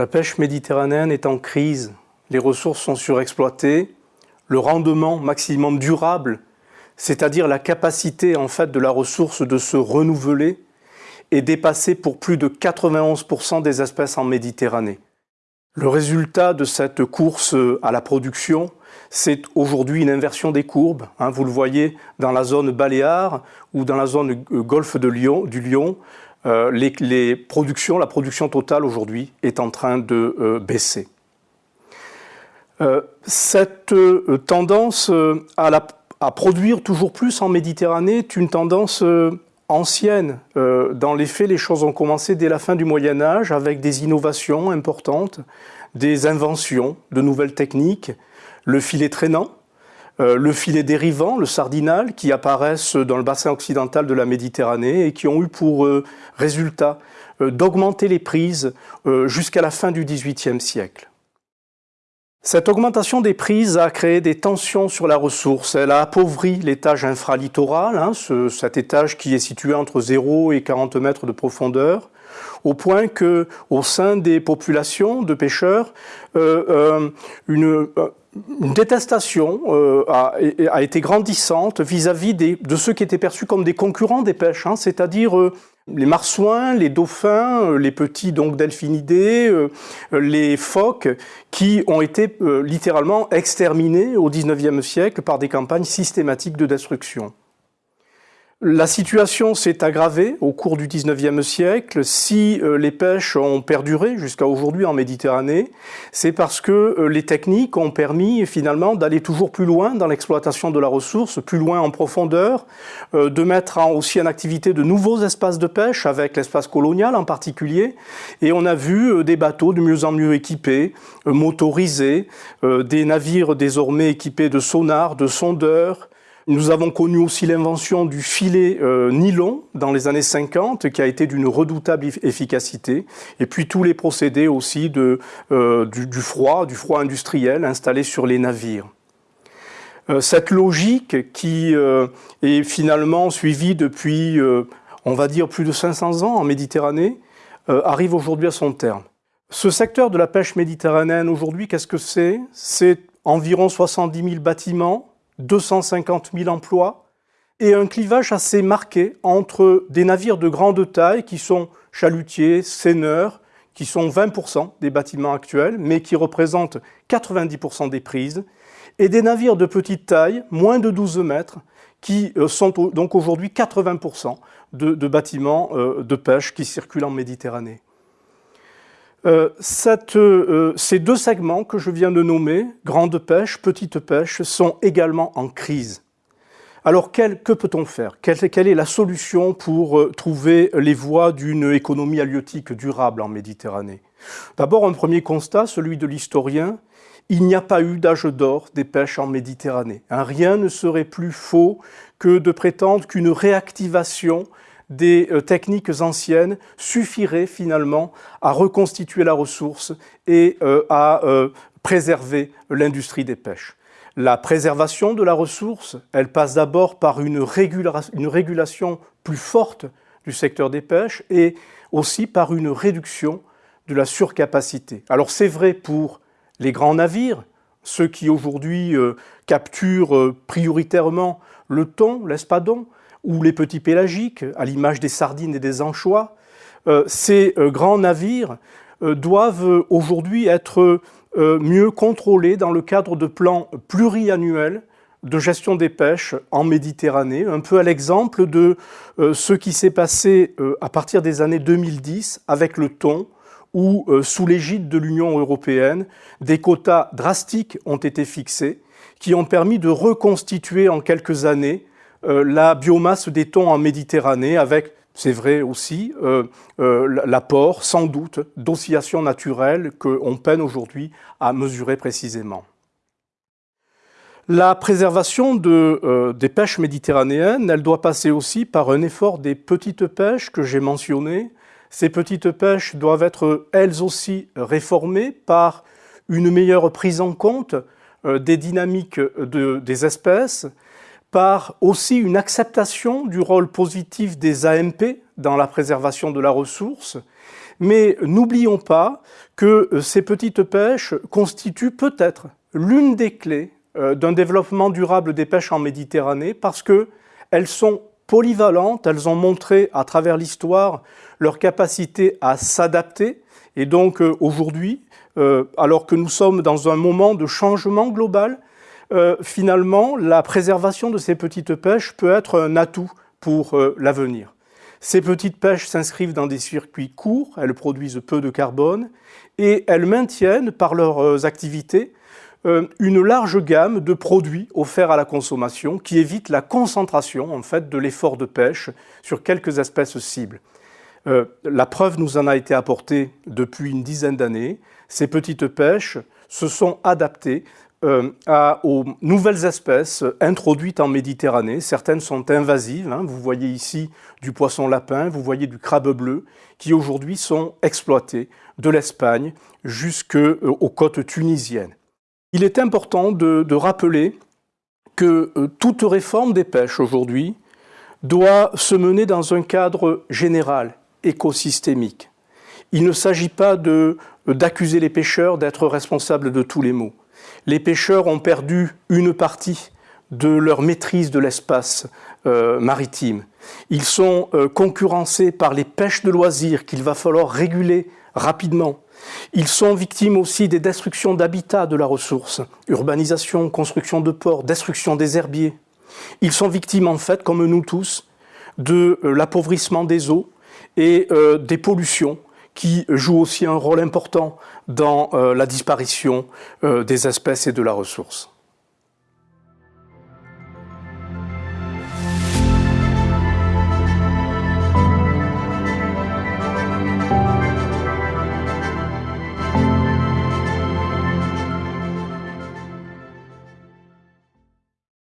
La pêche méditerranéenne est en crise, les ressources sont surexploitées, le rendement maximum durable, c'est-à-dire la capacité en fait de la ressource de se renouveler, est dépassé pour plus de 91% des espèces en Méditerranée. Le résultat de cette course à la production, c'est aujourd'hui une inversion des courbes. Hein. vous le voyez dans la zone baléare ou dans la zone euh, golfe de du Lyon, euh, les, productions, la production totale aujourd'hui est en train de euh, baisser. cette tendance à, à, produire toujours plus en Méditerranée est une tendance ancienne. Euh, dans les faits, les choses ont commencé dès la fin du Moyen Âge avec des innovations importantes, des inventions de nouvelles techniques, le filet traînant, euh, le filet dérivant, le sardinal, qui apparaissent dans le bassin occidental de la Méditerranée et qui ont eu pour euh, résultat d'augmenter les prises jusqu'à la fin du XVIIIe siècle. Cette augmentation des prises a créé des tensions sur la ressource. Elle a appauvri l'étage infralittoral, hein, cet étage qui est situé entre 0 et 40 mètres de profondeur, au point que, au sein des populations de pêcheurs, euh, euh, une, euh, une détestation euh, a, a, été grandissante vis-à-vis de ceux qui étaient perçus comme des concurrents des pêches, hein, c'est-à-dire euh, les marsouins, les dauphins, euh, les petits donc delphinidés, les phoques, qui ont été littéralement exterminés au XIXe siècle par des campagnes systématiques de destruction. La situation s'est aggravée au cours du 19e siècle. Si euh, les pêches ont perduré jusqu'à aujourd'hui en Méditerranée, c'est parce que euh, les techniques ont permis finalement d'aller toujours plus loin dans l'exploitation de la ressource, plus loin en profondeur, euh, de mettre aussi en activité de nouveaux espaces de pêche, avec l'espace colonial en particulier. Et on a vu des bateaux de mieux en mieux équipés, motorisés, des navires désormais équipés de sonars, de sondeurs, nous avons connu aussi l'invention du filet euh, nylon dans les années 50 qui a été d'une redoutable efficacité et puis tous les procédés aussi euh, du, froid, du froid industriel installé sur les navires. Euh, cette logique qui est finalement suivie depuis, on va dire, plus de 500 ans en Méditerranée, arrive aujourd'hui à son terme. Ce secteur de la pêche méditerranéenne aujourd'hui, qu'est-ce que c'est? C'est environ 70 000 bâtiments, 250 000 emplois et un clivage assez marqué entre des navires de grande taille qui sont chalutiers, seineurs, qui sont 20% des bâtiments actuels, mais qui représentent 90% des prises, et des navires de petite taille, moins de 12 mètres, qui euh, sont donc aujourd'hui 80% de, bâtiments euh, de pêche qui circulent en Méditerranée. Euh, euh, ces deux segments que je viens de nommer, grande pêche, petite pêche, sont également en crise. Alors que peut-on faire? Quelle, est la solution pour euh, trouver les voies d'une économie halieutique durable en Méditerranée? D'abord un premier constat, celui de l'historien, il n'y a pas eu d'âge d'or des pêches en Méditerranée. Rien ne serait plus faux que de prétendre qu'une réactivation des euh, techniques anciennes suffiraient finalement à reconstituer la ressource et euh, à euh, préserver l'industrie des pêches. La préservation de la ressource, elle passe d'abord par une, une, régulation plus forte du secteur des pêches et aussi par une réduction de la surcapacité. Alors c'est vrai pour les grands navires, ceux qui aujourd'hui capturent prioritairement le thon, l'espadon, ou les petits pélagiques, à l'image des sardines et des anchois, euh, ces euh, grands navires euh, doivent aujourd'hui être mieux contrôlés dans le cadre de plans pluriannuels de gestion des pêches en Méditerranée, un peu à l'exemple de ce qui s'est passé à partir des années 2010 avec le thon, où, sous l'égide de l'Union européenne, des quotas drastiques ont été fixés, qui ont permis de reconstituer en quelques années la biomasse des thons en Méditerranée avec, c'est vrai aussi, euh, euh, l'apport sans doute d'oscillations naturelles qu'on peine aujourd'hui à mesurer précisément. La préservation des pêches méditerranéennes, elle doit passer aussi par un effort des petites pêches que j'ai mentionnées. Ces petites pêches doivent être elles aussi réformées par une meilleure prise en compte des dynamiques des espèces, par aussi une acceptation du rôle positif des AMP dans la préservation de la ressource, Mais n'oublions pas que ces petites pêches constituent peut-être l'une des clés d'un développement durable des pêches en Méditerranée parce qu'elles sont polyvalentes, elles ont montré à travers l'histoire leur capacité à s'adapter. Et donc euh, aujourd'hui, euh, alors que nous sommes dans un moment de changement global, euh, finalement, la préservation de ces petites pêches peut être un atout pour l'avenir. Ces petites pêches s'inscrivent dans des circuits courts, elles produisent peu de carbone et elles maintiennent par leurs activités euh, une large gamme de produits offerts à la consommation qui évitent la concentration en fait, de l'effort de pêche sur quelques espèces cibles. Euh, la preuve nous en a été apportée depuis une dizaine d'années. Ces petites pêches se sont adaptées euh, aux nouvelles espèces introduites en Méditerranée. Certaines sont invasives. Hein. Vous voyez ici du poisson lapin, vous voyez du crabe bleu, qui aujourd'hui sont exploités de l'Espagne jusqu'aux côtes tunisiennes. Il est important de, rappeler que euh, toute réforme des pêches aujourd'hui doit se mener dans un cadre général, écosystémique. Il ne s'agit pas d'accuser les pêcheurs d'être responsables de tous les maux. Les pêcheurs ont perdu une partie de leur maîtrise de l'espace euh, maritime. Ils sont euh, concurrencés par les pêches de loisirs qu'il va falloir réguler rapidement. Ils sont victimes aussi des destructions d'habitats de la ressource, urbanisation, construction de ports, destruction des herbiers. Ils sont victimes en fait, comme nous tous, de euh, l'appauvrissement des eaux et des pollutions qui jouent aussi un rôle important dans euh, la disparition des espèces et de la ressource.